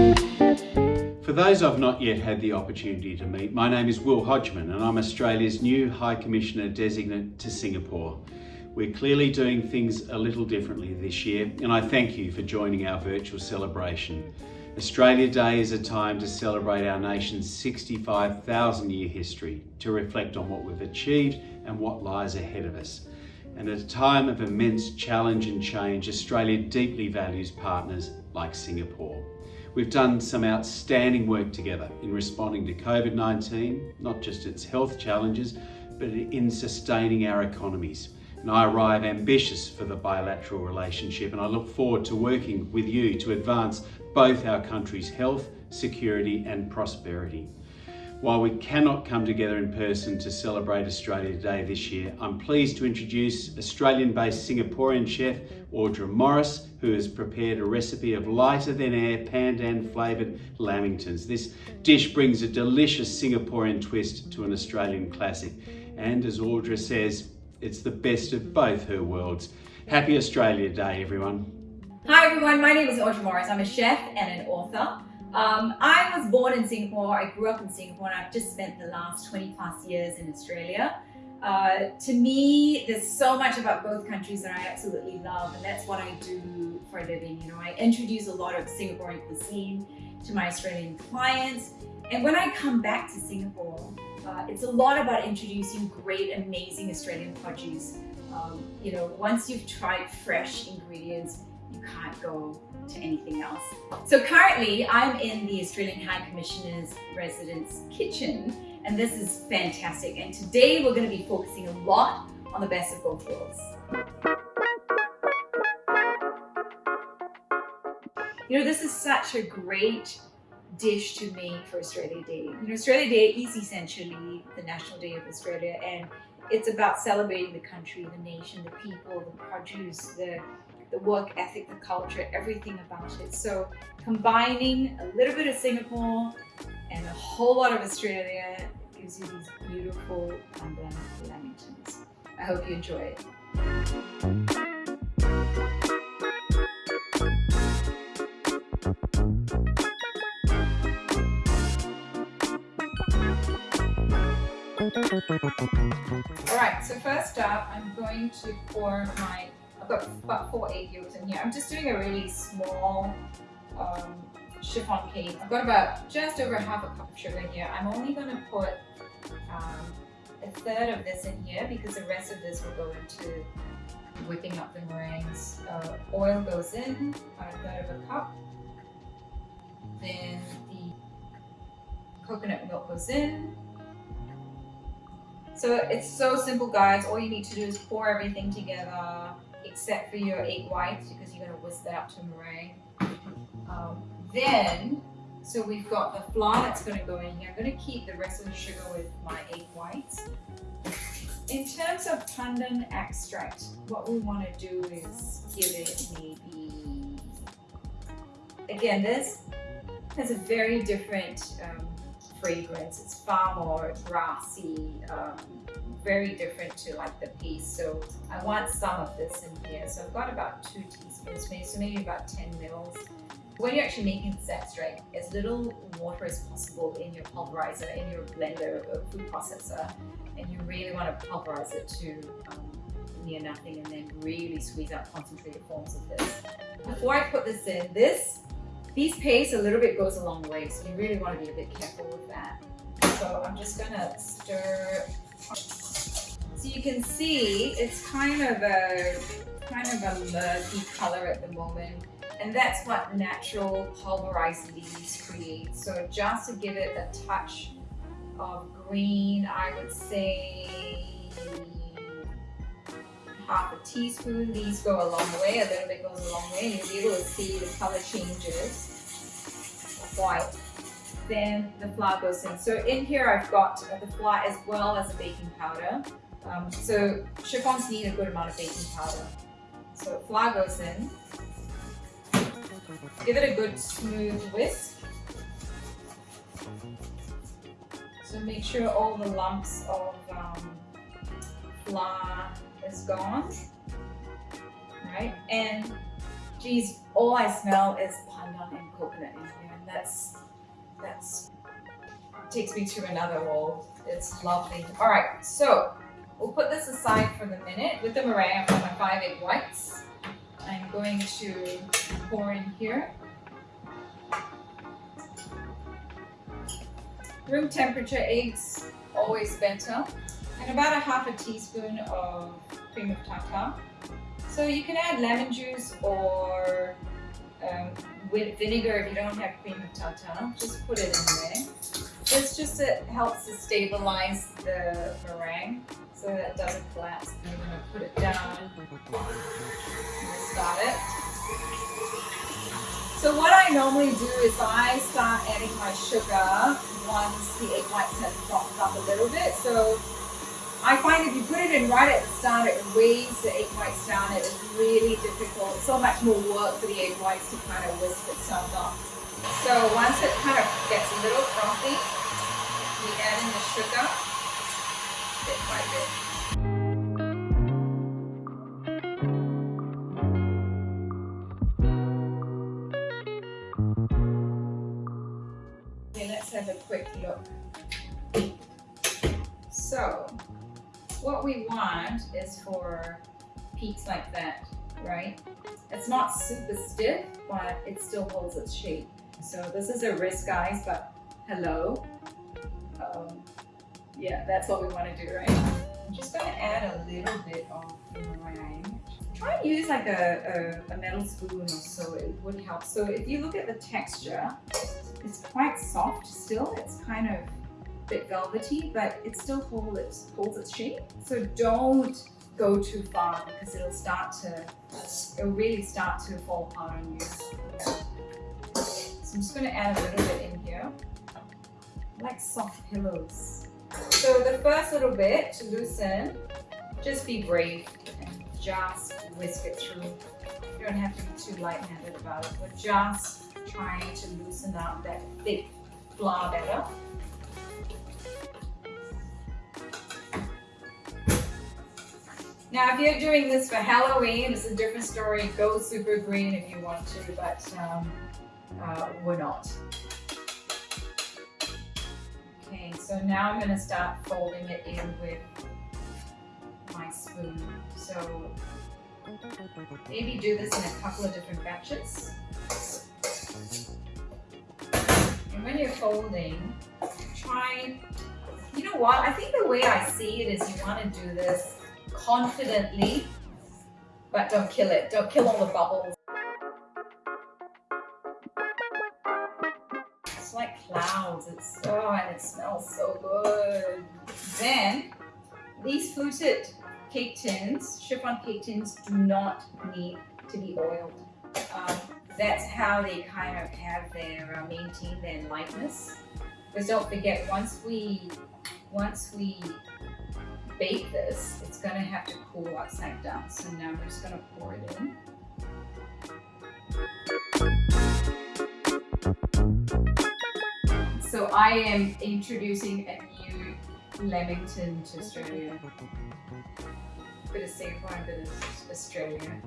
For those I've not yet had the opportunity to meet, my name is Will Hodgman and I'm Australia's new High Commissioner Designate to Singapore. We're clearly doing things a little differently this year and I thank you for joining our virtual celebration. Australia Day is a time to celebrate our nation's 65,000 year history, to reflect on what we've achieved and what lies ahead of us. And at a time of immense challenge and change, Australia deeply values partners like Singapore. We've done some outstanding work together in responding to COVID-19, not just its health challenges, but in sustaining our economies. And I arrive ambitious for the bilateral relationship and I look forward to working with you to advance both our country's health, security and prosperity. While we cannot come together in person to celebrate Australia Day this year, I'm pleased to introduce Australian-based Singaporean chef Audra Morris, who has prepared a recipe of lighter than air pandan flavoured lamingtons. This dish brings a delicious Singaporean twist to an Australian classic. And as Audra says, it's the best of both her worlds. Happy Australia Day, everyone. Hi everyone, my name is Audra Morris. I'm a chef and an author. Um, I was born in Singapore, I grew up in Singapore and I've just spent the last 20 plus years in Australia. Uh, to me, there's so much about both countries that I absolutely love and that's what I do for a living. You know, I introduce a lot of Singaporean cuisine to my Australian clients and when I come back to Singapore, uh, it's a lot about introducing great, amazing Australian produce. Um, you know, once you've tried fresh ingredients, you can't go to anything else. So currently I'm in the Australian High Commissioner's residence kitchen and this is fantastic. And today we're going to be focusing a lot on the best of both worlds. You know, this is such a great dish to make for Australia Day. You know, Australia Day is essentially the National Day of Australia and it's about celebrating the country, the nation, the people, the produce, the the work ethic, the culture, everything about it. So combining a little bit of Singapore and a whole lot of Australia gives you these beautiful pandan lamingtons. I hope you enjoy it. Alright, so first up I'm going to pour my got about four egg yolks in here. I'm just doing a really small um, chiffon cake. I've got about just over half a cup of sugar in here. I'm only going to put um, a third of this in here because the rest of this will go into whipping up the meringues. Uh, oil goes in, about a third of a cup. Then the coconut milk goes in. So it's so simple guys, all you need to do is pour everything together, except for your egg whites because you're going to whisk that up to meringue. Um, then, so we've got the flour that's going to go in here. I'm going to keep the rest of the sugar with my egg whites. In terms of pandan extract, what we want to do is give it maybe, again, this has a very different um, fragrance. It's far more grassy, um, very different to like the piece. So I want some of this in here. So I've got about two teaspoons, maybe, so maybe about 10 mils. When you're actually making this extract, as little water as possible in your pulverizer, in your blender or food processor, and you really want to pulverize it to um, near nothing and then really squeeze out concentrated forms of this. Before I put this in, this these paste a little bit goes a long way, so you really want to be a bit careful with that. So I'm just gonna stir so you can see it's kind of a kind of a murky color at the moment. And that's what natural pulverized leaves create. So just to give it a touch of green, I would say half a teaspoon. These go a long way, a little bit goes a long way. You'll be able to see the color changes white. Then the flour goes in. So in here I've got the flour as well as the baking powder. Um, so chiffons need a good amount of baking powder. So flour goes in. Give it a good smooth whisk. So make sure all the lumps of um, flour is gone. Right? And geez, all I smell is pandan and coconut in here. And that's, that's, takes me to another world. It's lovely. All right, so we'll put this aside for the minute. With the meringue, I've got my five egg whites. I'm going to pour in here. Room temperature eggs, always better. And about a half a teaspoon of cream of tartar. So you can add lemon juice or um, with vinegar if you don't have cream of tartar. Just put it in there. This just it helps to stabilize the meringue so that it doesn't collapse. I'm going to put it down and start it. So what I normally do is I start adding my sugar once the egg whites have softened up a little bit. So find if you put it in right at the start, it weighs the egg whites down. It is really difficult. so much more work for the egg whites to kind of whisk itself up. So once it kind of gets a little frothy, we add in the sugar bit by bit. Okay, let's have a quick look. So, what we want is for peaks like that, right? It's not super stiff, but it still holds its shape. So this is a risk, guys, but hello. Um, yeah, that's what we want to do, right? I'm just going to add a little bit of meringue. Try and use like a, a, a metal spoon or so, it would help. So if you look at the texture, it's quite soft still. It's kind of bit velvety, but it still hold its, holds its shape. So don't go too far because it'll start to, it'll really start to fall apart on you. So I'm just gonna add a little bit in here. Like soft pillows. So the first little bit to loosen, just be brave and just whisk it through. You don't have to be too light-handed about it. We're just trying to loosen up that thick flour batter. Now, if you're doing this for Halloween, it's a different story. Go super green if you want to, but um, uh, we're not. Okay, so now I'm going to start folding it in with my spoon. So maybe do this in a couple of different batches. And when you're folding, try, you know what, I think the way I see it is you want to do this confidently, but don't kill it. Don't kill all the bubbles. It's like clouds. It's oh, and it smells so good. Then these fluted cake tins, chiffon cake tins, do not need to be oiled. Um, that's how they kind of have their uh, maintain their lightness. Because don't forget, once we once we bake this, it's gonna have to cool upside down. So now we're just gonna pour it in. So I am introducing a new Lamington to Australia. Bit of Singapore and bit of Australia.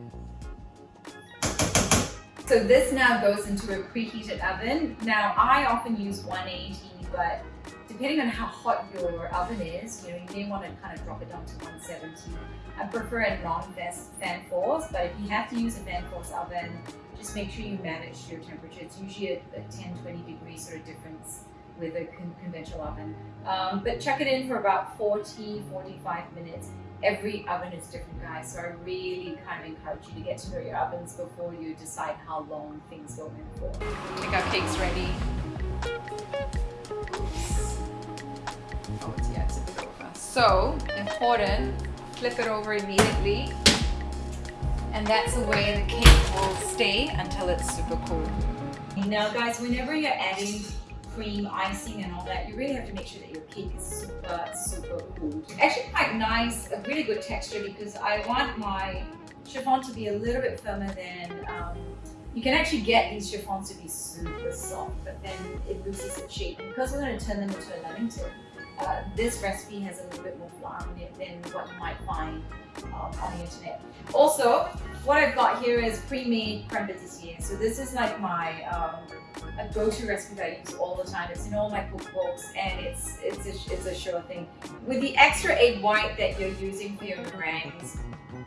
So this now goes into a preheated oven. Now I often use 180, but depending on how hot your oven is, you know, you may want to kind of drop it down to 170. I prefer a non-fan force, but if you have to use a fan force oven, just make sure you manage your temperature. It's usually a, a 10, 20 degree sort of difference with a con conventional oven. Um, but chuck it in for about 40, 45 minutes. Every oven is different, guys, so I really kind of encourage you to get to know your ovens before you decide how long things go in for. Make our cakes ready. Oh, it's, yeah, it's a bit over. So, important, flip it over immediately. And that's the way the cake will stay until it's super cool. Now guys, whenever you're adding cream, icing and all that, you really have to make sure that your cake is super, super cool. Actually quite nice, a really good texture because I want my chiffon to be a little bit firmer than um, you can actually get these chiffons to be super soft, but then it loses its shape. Because we're going to turn them into a lamington, uh, this recipe has a little bit more flour in it than what you might find um, on the internet. Also, what I've got here is pre-made creme pâtissier. So this is like my um, a go-to recipe that I use all the time. It's in all my cookbooks and it's it's a, it's a sure thing. With the extra egg white that you're using for your meringues,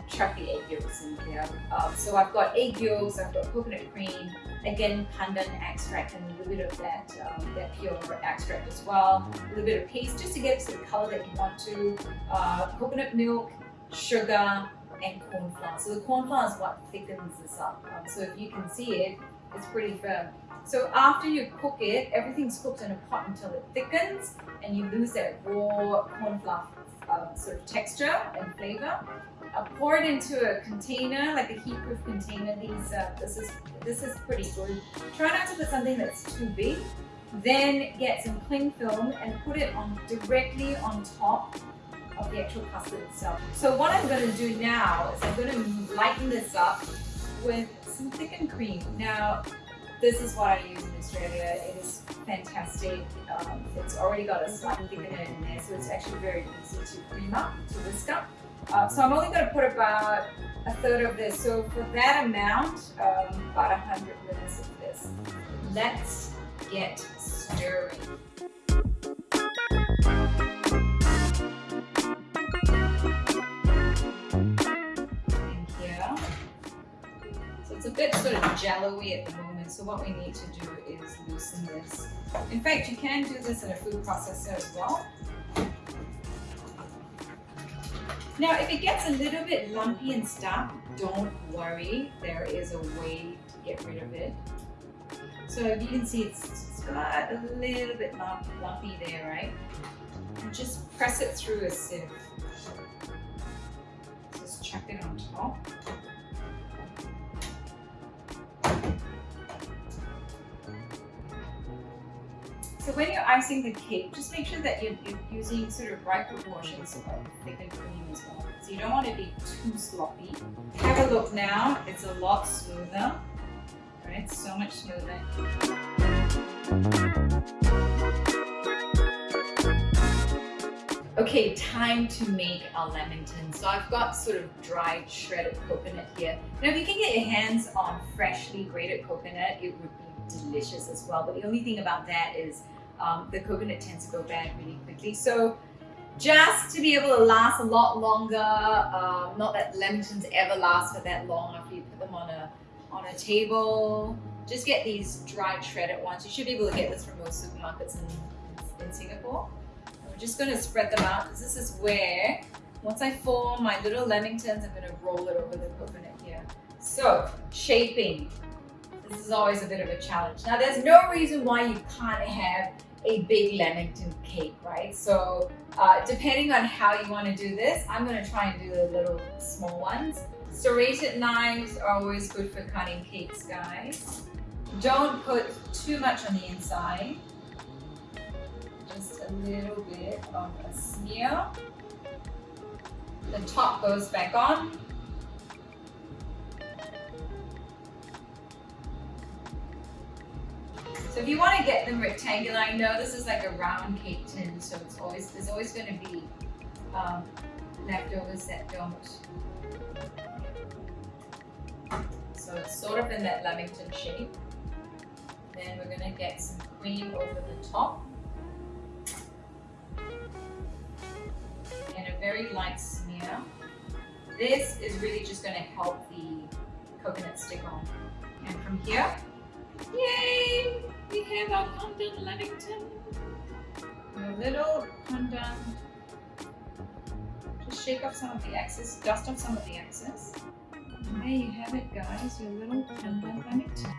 chuck the egg yolks in here. Um, so I've got egg yolks, I've got coconut cream, again pandan extract and a little bit of that, um, that pure extract as well. A little bit of paste just to get to the color that you want to. Uh, coconut milk, sugar, and corn flour. So the corn flour is what thickens this up. Um, so if you can see it, it's pretty firm. So after you cook it, everything's cooked in a pot until it thickens and you lose that raw corn flour uh, sort of texture and flavor. Uh, pour it into a container, like a heat-proof container. These, uh, this is this is pretty good. Try not to put something that's too big. Then get some cling film and put it on directly on top of the actual custard itself. So what I'm going to do now is I'm going to lighten this up with some thickened cream. Now, this is what I use in Australia. It is fantastic. Um, it's already got a slight thickener in there, so it's actually very easy to cream up, to whisk up. Uh, so I'm only going to put about a third of this. So for that amount, um, about 100 mils of this. Let's get stirring. Jello-y at the moment, so what we need to do is loosen this. In fact, you can do this in a food processor as well. Now, if it gets a little bit lumpy and stuff, don't worry. There is a way to get rid of it. So you can see it's got a little bit lumpy there, right? And just press it through a sieve. Just chuck it on top. So when you're icing the cake, just make sure that you're, you're using sort of right proportions of thickened cream as well. So you don't want to be too sloppy. Have a look now, it's a lot smoother. Right, so much smoother. Okay, time to make our lamington. So I've got sort of dried shredded coconut here. Now if you can get your hands on freshly grated coconut, it would be delicious as well. But the only thing about that is um, the coconut tends to go bad really quickly. So just to be able to last a lot longer, um, not that lamingtons ever last for that long after you put them on a, on a table, just get these dried shredded ones. You should be able to get this from most supermarkets in, in Singapore. And we're just going to spread them out because this is where, once I form my little lamingtons, I'm going to roll it over the coconut here. So, shaping. This is always a bit of a challenge. Now, there's no reason why you can't have a big lamington cake, right? So uh, depending on how you want to do this, I'm going to try and do the little small ones. Serrated knives are always good for cutting cakes, guys. Don't put too much on the inside. Just a little bit of a smear. The top goes back on. So if you want to get them rectangular, I know this is like a round cake tin, so it's always there's always going to be um, leftovers that don't. So it's sort of in that lamington shape. Then we're going to get some cream over the top. And a very light smear. This is really just going to help the coconut stick on. And from here! We have our pandan lamington. A little pandan. Just shake off some of the excess, dust off some of the excess. And there you have it guys, your little pandan lamington.